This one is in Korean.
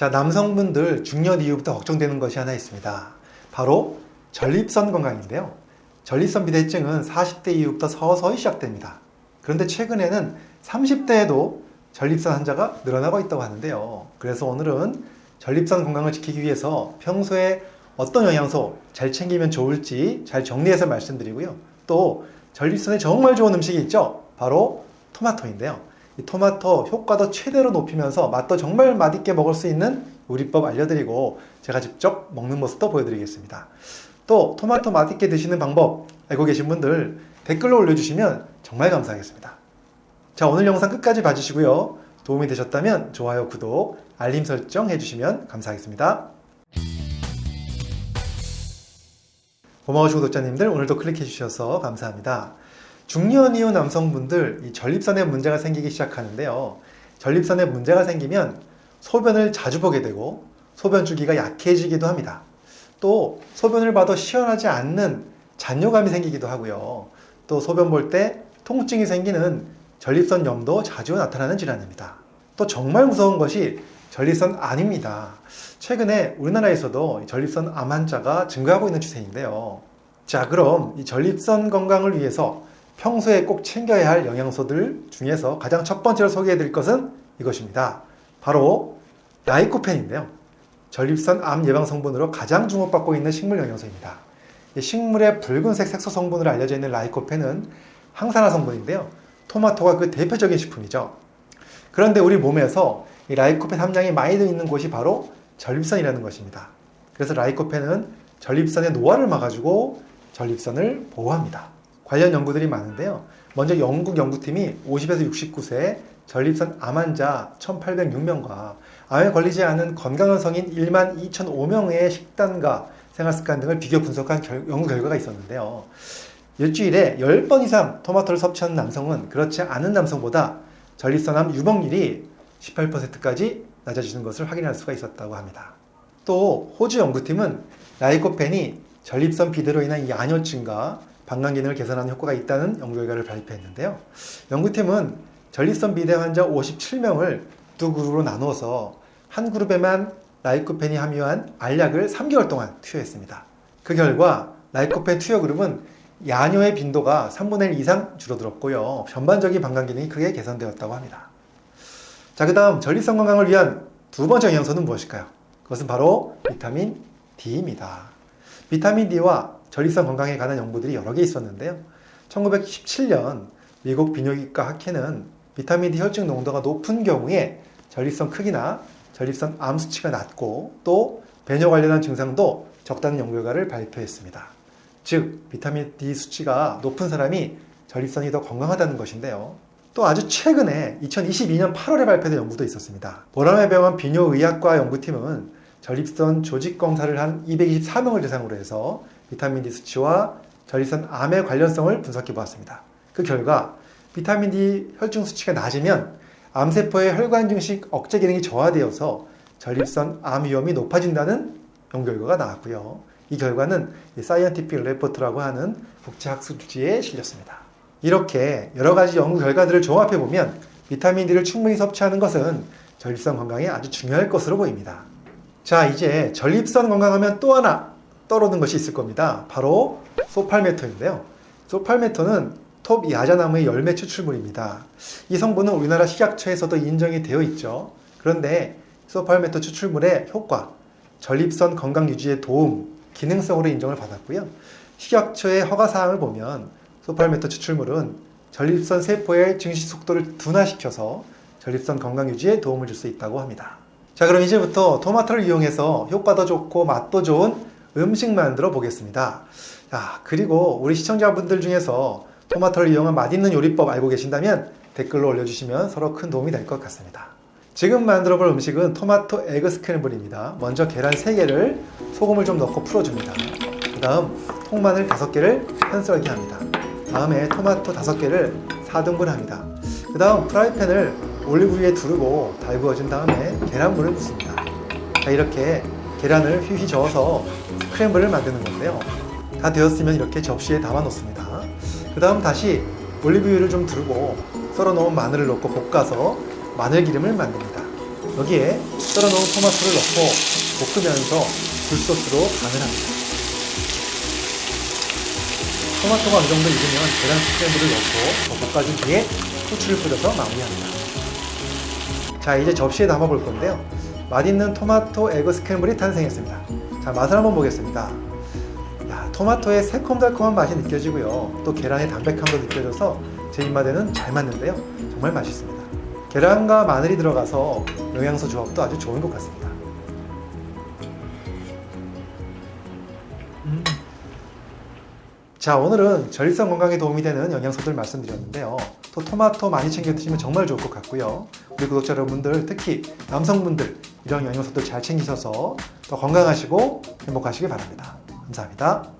자, 남성분들 중년 이후부터 걱정되는 것이 하나 있습니다. 바로 전립선 건강인데요. 전립선 비대증은 40대 이후부터 서서히 시작됩니다. 그런데 최근에는 30대에도 전립선 환자가 늘어나고 있다고 하는데요. 그래서 오늘은 전립선 건강을 지키기 위해서 평소에 어떤 영양소 잘 챙기면 좋을지 잘 정리해서 말씀드리고요. 또 전립선에 정말 좋은 음식이 있죠. 바로 토마토인데요. 이 토마토 효과도 최대로 높이면서 맛도 정말 맛있게 먹을 수 있는 요리법 알려드리고 제가 직접 먹는 모습도 보여드리겠습니다. 또 토마토 맛있게 드시는 방법 알고 계신 분들 댓글로 올려주시면 정말 감사하겠습니다. 자 오늘 영상 끝까지 봐주시고요. 도움이 되셨다면 좋아요, 구독, 알림 설정 해주시면 감사하겠습니다. 고마우신 구독자님들 오늘도 클릭해 주셔서 감사합니다. 중년 이후 남성분들 이 전립선에 문제가 생기기 시작하는데요. 전립선에 문제가 생기면 소변을 자주 보게 되고 소변 주기가 약해지기도 합니다. 또 소변을 봐도 시원하지 않는 잔뇨감이 생기기도 하고요. 또 소변 볼 때 통증이 생기는 전립선 염도 자주 나타나는 질환입니다. 또 정말 무서운 것이 전립선 암입니다. 최근에 우리나라에서도 전립선 암 환자가 증가하고 있는 추세인데요. 자, 그럼 이 전립선 건강을 위해서 평소에 꼭 챙겨야 할 영양소들 중에서 가장 첫 번째로 소개해 드릴 것은 이것입니다. 바로 라이코펜인데요. 전립선 암 예방 성분으로 가장 주목받고 있는 식물 영양소입니다. 식물의 붉은색 색소 성분으로 알려져 있는 라이코펜은 항산화 성분인데요. 토마토가 그 대표적인 식품이죠. 그런데 우리 몸에서 이 라이코펜 함량이 많이 들어있는 곳이 바로 전립선이라는 것입니다. 그래서 라이코펜은 전립선의 노화를 막아주고 전립선을 보호합니다. 관련 연구들이 많은데요. 먼저 영국 연구팀이 50에서 69세 전립선 암 환자 1806명과 암에 걸리지 않은 건강한 성인 1만 2005명의 식단과 생활 습관 등을 비교 분석한 결, 연구 결과가 있었는데요. 일주일에 10번 이상 토마토를 섭취하는 남성은 그렇지 않은 남성보다 전립선암 유병률이 18%까지 낮아지는 것을 확인할 수가 있었다고 합니다. 또 호주 연구팀은 라이코펜이 전립선 비대로 인한 야뇨증과 방광 기능을 개선하는 효과가 있다는 연구 결과를 발표했는데요. 연구팀은 전립선 비대 환자 57명을 두 그룹으로 나누어서 한 그룹에만 라이코펜이 함유한 알약을 3개월 동안 투여했습니다. 그 결과 라이코펜 투여 그룹은 야뇨의 빈도가 3분의 1 이상 줄어들었고요. 전반적인 방광 기능이 크게 개선되었다고 합니다. 자, 그 다음 전립선 건강을 위한 두 번째 영양소는 무엇일까요? 그것은 바로 비타민 D입니다. 비타민 D와 전립선 건강에 관한 연구들이 여러 개 있었는데요. 1917년 미국 비뇨기과 학회는 비타민 D 혈중 농도가 높은 경우에 전립선 크기나 전립선 암 수치가 낮고 또 배뇨 관련한 증상도 적다는 연구 결과를 발표했습니다. 즉 비타민 D 수치가 높은 사람이 전립선이 더 건강하다는 것인데요. 또 아주 최근에 2022년 8월에 발표된 연구도 있었습니다. 보라매 병원 비뇨의학과 연구팀은 전립선 조직 검사를 한 224명을 대상으로 해서 비타민 D 수치와 전립선 암의 관련성을 분석해 보았습니다. 그 결과 비타민 D 혈중 수치가 낮으면 암세포의 혈관 증식 억제 기능이 저하되어서 전립선 암 위험이 높아진다는 연구 결과가 나왔고요. 이 결과는 Scientific Report라고 하는 국제학술지에 실렸습니다. 이렇게 여러 가지 연구 결과들을 종합해 보면 비타민 D를 충분히 섭취하는 것은 전립선 건강에 아주 중요할 것으로 보입니다. 자, 이제 전립선 건강하면 또 하나 떠오르는 것이 있을 겁니다. 바로 소팔메토인데요. 소팔메토는 톱 야자나무의 열매 추출물입니다. 이 성분은 우리나라 식약처에서도 인정이 되어 있죠. 그런데 소팔메토 추출물의 효과, 전립선 건강 유지에 도움, 기능성으로 인정을 받았고요. 식약처의 허가사항을 보면 소팔메토 추출물은 전립선 세포의 증식 속도를 둔화시켜서 전립선 건강 유지에 도움을 줄 수 있다고 합니다. 자 그럼 이제부터 토마토를 이용해서 효과도 좋고 맛도 좋은 음식 만들어 보겠습니다. 자, 그리고 우리 시청자분들 중에서 토마토를 이용한 맛있는 요리법 알고 계신다면 댓글로 올려주시면 서로 큰 도움이 될 것 같습니다. 지금 만들어 볼 음식은 토마토 egg scramble입니다. 먼저 계란 3개를 소금을 좀 넣고 풀어줍니다. 그 다음 통마늘 5개를 편썰기 합니다. 다음에 토마토 5개를 4등분 합니다. 그 다음 프라이팬을 올리브유에 두르고 달구어진 다음에 계란물을 붓습니다. 자, 이렇게 계란을 휘휘 저어서 scramble을 만드는 건데요. 다 되었으면 이렇게 접시에 담아 놓습니다. 그 다음 다시 올리브유를 좀 두르고 썰어 놓은 마늘을 넣고 볶아서 마늘 기름을 만듭니다. 여기에 썰어 놓은 토마토를 넣고 볶으면서 굴소스로 간을 합니다. 토마토가 어느 정도 익으면 계란 스크램블을 넣고 더 볶아준 뒤에 후추를 뿌려서 마무리합니다. 자, 이제 접시에 담아 볼 건데요. 맛있는 토마토 에그 스크램블이 탄생했습니다. 자, 맛을 한번 보겠습니다. 야, 토마토의 새콤달콤한 맛이 느껴지고요. 또 계란의 담백함도 느껴져서 제 입맛에는 잘 맞는데요. 정말 맛있습니다. 계란과 마늘이 들어가서 영양소 조합도 아주 좋은 것 같습니다. 음. 자, 오늘은 전립선 건강에 도움이 되는 영양소들 말씀드렸는데요. 또 토마토 많이 챙겨 드시면 정말 좋을 것 같고요. 우리 구독자 여러분들, 특히 남성분들 이런 영양소들 잘 챙기셔서 더 건강하시고 행복하시길 바랍니다. 감사합니다.